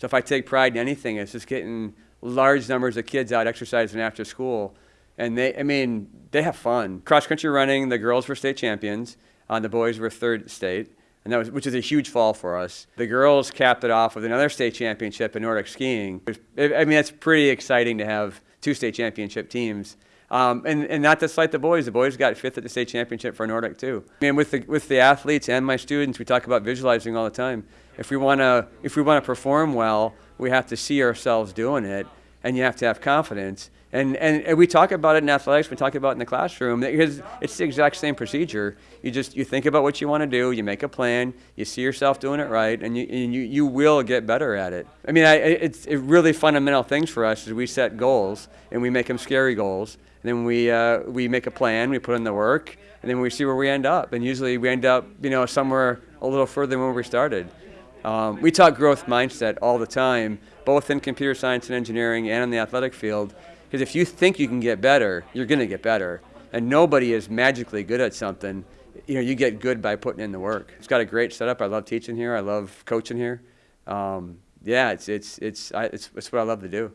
So if I take pride in anything, it's just getting large numbers of kids out exercising after school. And they, I mean, they have fun. Cross country running, the girls were state champions. Uh, the boys were third state, and that was, which is a huge fall for us. The girls capped it off with another state championship in Nordic skiing. I mean, that's pretty exciting to have two state championship teams. Um, and, and not to slight the boys, the boys got fifth at the state championship for Nordic too. I mean, with the, with the athletes and my students, we talk about visualizing all the time. If we want to if we want to perform well, we have to see ourselves doing it, and you have to have confidence. And, and, and we talk about it in athletics, we talk about it in the classroom, because it's the exact same procedure. You just, you think about what you want to do, you make a plan, you see yourself doing it right, and you, and you, you will get better at it. I mean, I, it's it really fundamental things for us is we set goals, and we make them scary goals, and then we, uh, we make a plan, we put in the work, and then we see where we end up. And usually we end up, you know, somewhere a little further than where we started. Um, we talk growth mindset all the time, both in computer science and engineering and in the athletic field. Because if you think you can get better, you're going to get better. And nobody is magically good at something. You know, you get good by putting in the work. It's got a great setup. I love teaching here. I love coaching here. Um, yeah, it's, it's, it's, I, it's, it's what I love to do.